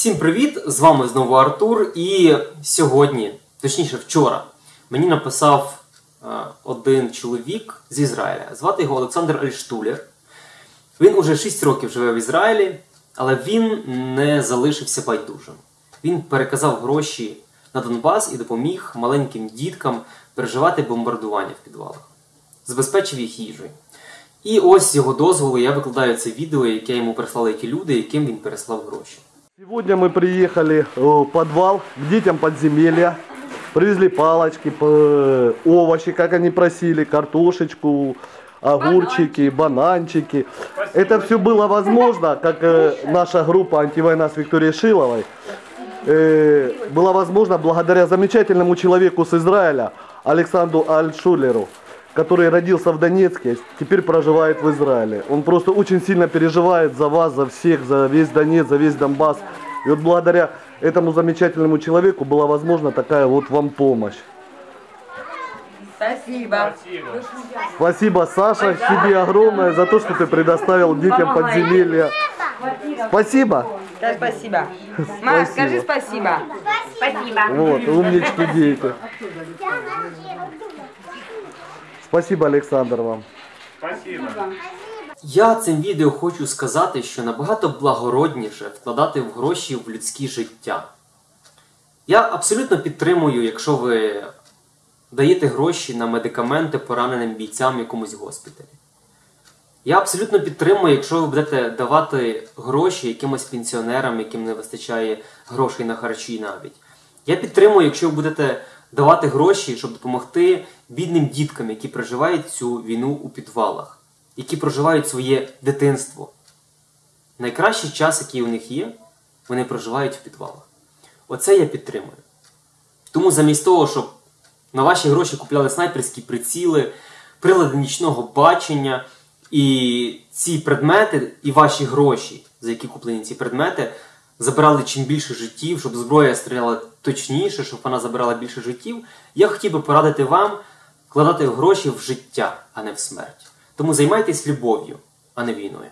Всім привіт! З вами знову Артур. І сьогодні, точніше вчора, мені написав е, один чоловік з Ізраїля. Звати його Олександр Альштулер. Він уже 6 років живе в Ізраїлі, але він не залишився байдужим. Він переказав гроші на Донбас і допоміг маленьким діткам переживати бомбардування в підвалах, забезпечив їх їжею. І ось з його дозволу я викладаю це відео, яке йому прислали ті люди, яким він переслав гроші. Сегодня мы приехали в подвал к детям подземелья. Привезли палочки, овощи, как они просили, картошечку, огурчики, бананчики. Это все было возможно, как э, наша группа «Антивойна» с Викторией Шиловой. э, было возможно благодаря замечательному человеку с Израиля, Александру Альшулеру, который родился в Донецке, теперь проживает в Израиле. Он просто очень сильно переживает за вас, за всех, за весь Донец, за весь Донбасс. И вот благодаря этому замечательному человеку была возможна такая вот вам помощь. Спасибо. Спасибо, Саша, тебе огромное за то, что ты предоставил детям подземелья. Спасибо. Да, спасибо. Ма, скажи спасибо. Спасибо. Вот, умнички дети. Спасибо, Александр, вам. Я цим відео хочу сказати, що набагато благородніше вкладати в гроші в людське життя. Я абсолютно підтримую, якщо ви даєте гроші на медикаменти пораненим бійцям в якомусь госпіталі. Я абсолютно підтримую, якщо ви будете давати гроші якимось пенсіонерам, яким не вистачає грошей на харчі навіть. Я підтримую, якщо ви будете давати гроші, щоб допомогти бідним діткам, які проживають цю війну у підвалах, які проживають своє дитинство. Найкращий час, який у них є, вони проживають в підвалах. Оце я підтримую. Тому замість того, щоб на ваші гроші купляли снайперські приціли, прилади нічного бачення, і ці предмети, і ваші гроші, за які куплені ці предмети, забирали чим більше життів, щоб зброя стріляла точніше, щоб вона забирала більше життів. Я хотів би порадити вам вкладати гроші в життя, а не в смерть. Тому займайтесь любов'ю, а не війною.